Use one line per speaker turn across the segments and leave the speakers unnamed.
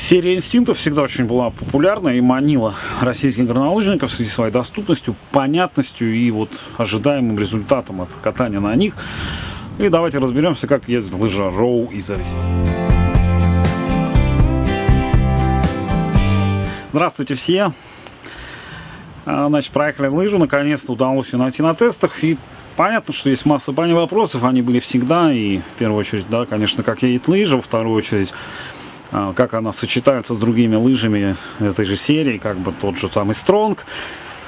Серия инстинктов всегда очень была популярна и манила российских горнолыжников связи своей доступностью, понятностью и вот ожидаемым результатом от катания на них. И давайте разберемся, как ездит лыжа Роу и зависит. Здравствуйте все! А, значит, проехали лыжу, наконец-то удалось ее найти на тестах. И понятно, что есть масса вопросов, они были всегда. И в первую очередь, да, конечно, как едет лыжа, во вторую очередь, как она сочетается с другими лыжами этой же серии, как бы тот же самый Стронг,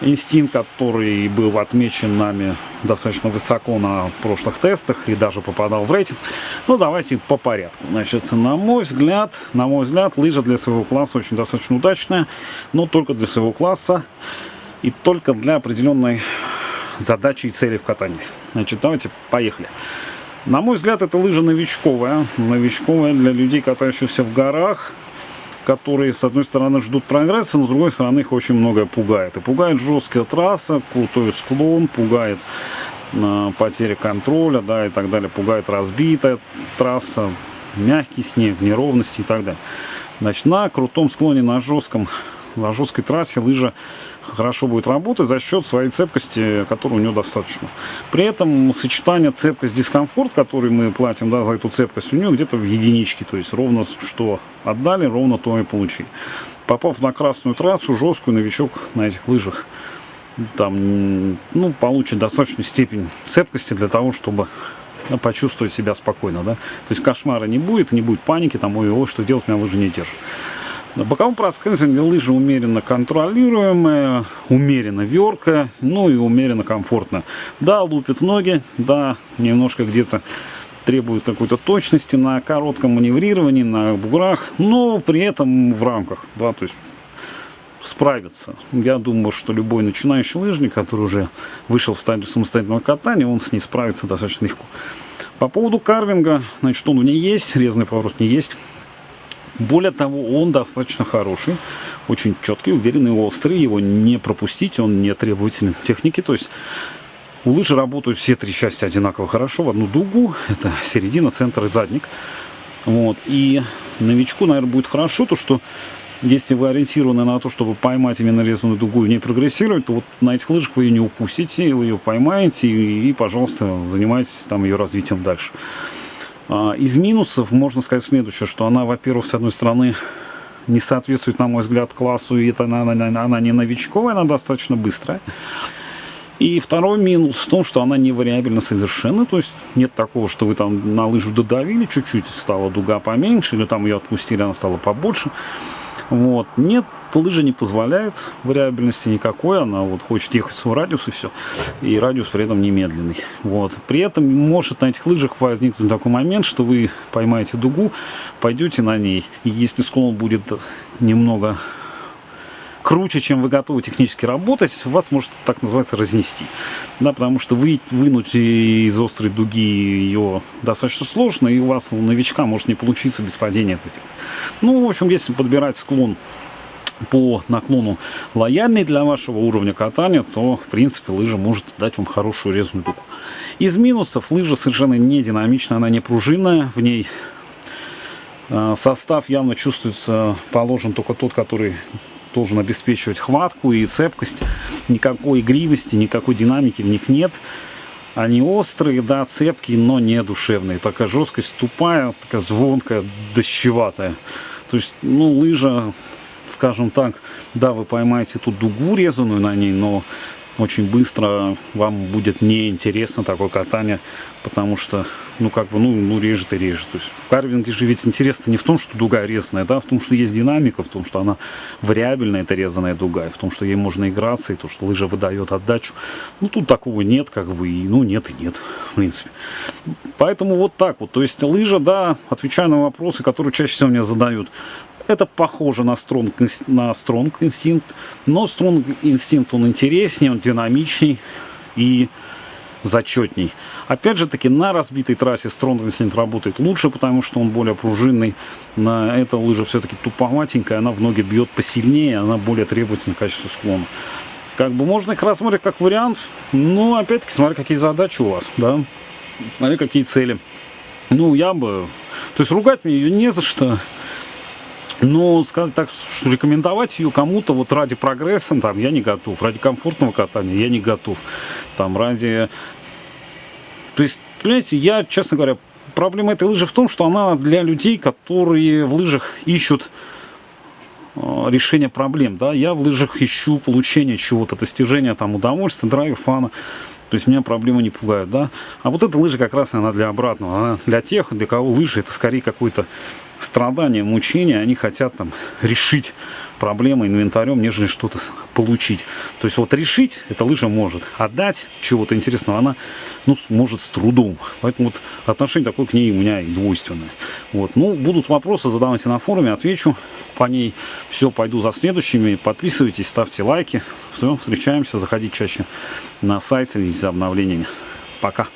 инстинкт, который был отмечен нами достаточно высоко на прошлых тестах и даже попадал в рейтинг. Ну, давайте по порядку. Значит, на мой взгляд, на мой взгляд, лыжа для своего класса очень достаточно удачная, но только для своего класса и только для определенной задачи и цели в катании. Значит, давайте поехали. На мой взгляд, это лыжа новичковая. Новичковая для людей, катающихся в горах, которые, с одной стороны, ждут прогресса, но с другой стороны, их очень многое пугает. И пугает жесткая трасса, крутой склон, пугает э, потеря контроля, да, и так далее. Пугает разбитая трасса, мягкий снег, неровности и так далее. Значит, на крутом склоне, на жестком, на жесткой трассе лыжа хорошо будет работать за счет своей цепкости, которой у него достаточно. При этом сочетание цепкость-дискомфорт, который мы платим да, за эту цепкость, у него где-то в единичке. То есть ровно что отдали, ровно то и получили. Попав на красную трассу, жесткую, новичок на этих лыжах там, ну, получит достаточную степень цепкости для того, чтобы ну, почувствовать себя спокойно, да. То есть кошмара не будет, не будет паники, там, ой, ой, что делать, меня лыжи не держит. На боковом проскальзывании лыжа умеренно контролируемая, умеренно верка, ну и умеренно комфортно. Да, лупит ноги, да, немножко где-то требует какой-то точности на коротком маневрировании, на буграх, но при этом в рамках, да, то есть справится. Я думаю, что любой начинающий лыжник, который уже вышел в стадию самостоятельного катания, он с ней справится достаточно легко. По поводу карвинга, значит, он в ней есть, резный поворот не есть. Более того, он достаточно хороший, очень четкий, уверенный, острый. Его не пропустить, он не требователен техники. То есть у лыжи работают все три части одинаково хорошо в одну дугу. Это середина, центр и задник. Вот. И новичку, наверное, будет хорошо то, что если вы ориентированы на то, чтобы поймать именно резаную дугу и не прогрессировать, то вот на этих лыжах вы ее не упустите, вы ее поймаете и, и пожалуйста, занимайтесь там ее развитием дальше. А, из минусов можно сказать следующее, что она, во-первых, с одной стороны, не соответствует, на мой взгляд, классу, и это она, она, она не новичковая, она достаточно быстрая. И второй минус в том, что она не вариабельна совершенно, то есть нет такого, что вы там на лыжу додавили чуть-чуть, стала дуга поменьше, или там ее отпустили, она стала побольше. Вот. Нет, лыжа не позволяет вариабельности никакой, она вот хочет ехать свой радиус и все. И радиус при этом немедленный. Вот. При этом может на этих лыжах возникнуть такой момент, что вы поймаете дугу, пойдете на ней, и если склон будет немного круче, чем вы готовы технически работать, вас может так называется разнести. Да, потому что вы, вынуть из острой дуги ее достаточно сложно, и у вас у новичка может не получиться без падения. Ну, в общем, если подбирать склон по наклону лояльный для вашего уровня катания, то, в принципе, лыжа может дать вам хорошую резную дугу. Из минусов лыжа совершенно не динамичная, она не пружинная, в ней э, состав явно чувствуется положен только тот, который должен обеспечивать хватку и цепкость. Никакой игривости, никакой динамики в них нет. Они острые, да, цепкие, но не душевные. Такая жесткость тупая, такая звонкая, дощеватая. То есть, ну, лыжа, скажем так, да, вы поймаете тут дугу резаную на ней, но очень быстро вам будет неинтересно такое катание, потому что, ну, как бы, ну, ну режет и режет. То есть в карвинге же ведь интересно не в том, что дуга резаная, да, в том, что есть динамика, в том, что она вариабельная, это резаная дуга, и в том, что ей можно играться, и то, что лыжа выдает отдачу. Ну, тут такого нет, как бы, и, ну, нет и нет, в принципе. Поэтому вот так вот. То есть лыжа, да, отвечая на вопросы, которые чаще всего мне задают, это похоже на Strong, на Strong Instinct, но Strong Instinct он интереснее, он динамичней и зачетней. Опять же таки, на разбитой трассе Strong Instinct работает лучше, потому что он более пружинный. На эта лыжа все-таки туповатенькая, она в ноги бьет посильнее, она более требовательна к качеству склона. Как бы можно их рассмотреть как вариант, но опять-таки смотри, какие задачи у вас, да, смотри, какие цели. Ну, я бы... То есть ругать мне ее не за что Но сказать так, рекомендовать ее кому-то вот ради прогресса, там, я не готов. Ради комфортного катания я не готов. Там, ради... То есть, понимаете, я, честно говоря, проблема этой лыжи в том, что она для людей, которые в лыжах ищут э, решение проблем. Да? Я в лыжах ищу получение чего-то, достижения там, удовольствия, драйва, фана. То есть меня проблемы не пугают, да. А вот эта лыжа как раз она для обратного. Она для тех, для кого лыжи это скорее какой-то страдания, мучения, они хотят там решить проблемы инвентарем, нежели что-то получить. То есть вот решить эта лыжа может, отдать чего-то интересного она ну, может с трудом. Поэтому вот отношение такое к ней у меня и двойственное. Вот. Ну, будут вопросы, задавайте на форуме, отвечу по ней. Все, пойду за следующими. Подписывайтесь, ставьте лайки. Все, встречаемся, заходите чаще на сайт, следите за обновлениями. Пока.